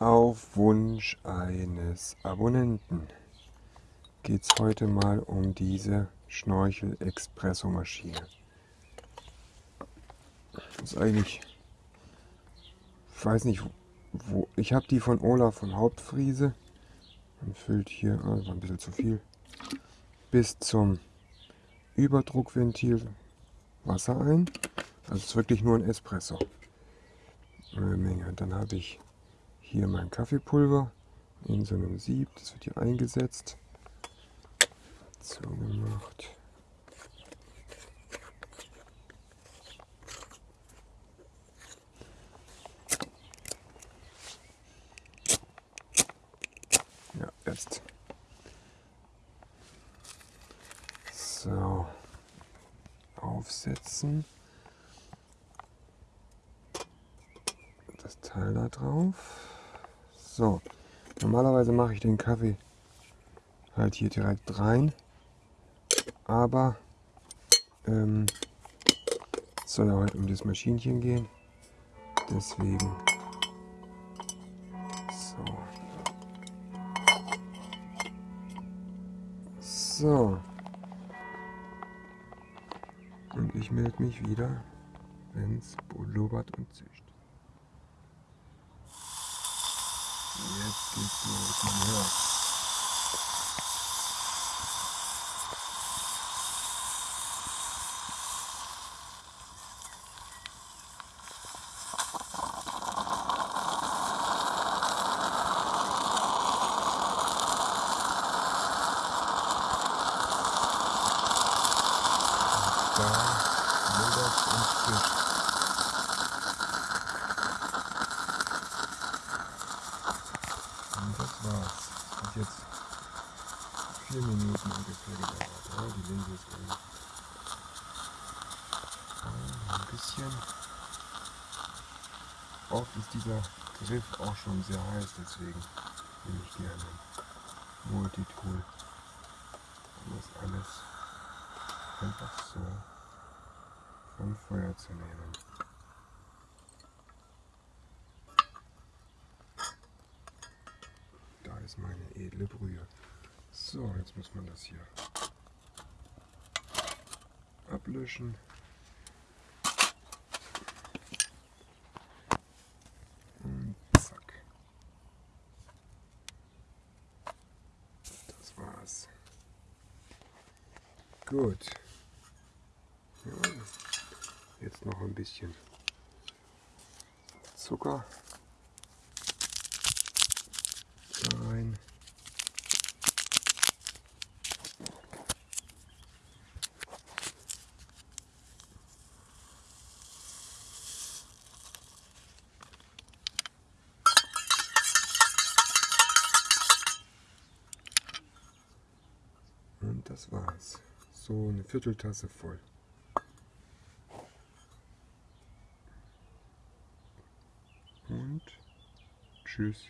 Auf Wunsch eines Abonnenten geht es heute mal um diese Schnorchel-Espresso-Maschine. Das ist eigentlich, ich weiß nicht, wo, ich habe die von Olaf von Hauptfriese. Man füllt hier, oh, war ein bisschen zu viel, bis zum Überdruckventil Wasser ein. Also es ist wirklich nur ein Espresso. Eine Menge. Dann habe ich hier mein Kaffeepulver in so einem Sieb. Das wird hier eingesetzt. So gemacht. Ja, jetzt. So. Aufsetzen. Das Teil da drauf. So. Normalerweise mache ich den Kaffee halt hier direkt rein. Aber ähm, es soll ja heute um das Maschinchen gehen. Deswegen. So. So. Und ich melde mich wieder, wenn es blubbert und zischt. Jetzt geht's los. Ja. da lodert und fischt. Und das war's. Das jetzt vier Minuten ungefähr gedauert. Ja, die Linse ist drin. ein bisschen. Oft ist dieser Griff auch schon sehr heiß, deswegen nehme ich gerne Multitool, um das alles einfach so vom Feuer zu nehmen. Da ist meine edle Brühe. So, jetzt muss man das hier ablöschen. Das war's. Gut. Ja, jetzt noch ein bisschen Zucker rein. Und das war's. So eine Vierteltasse voll. und tschüss.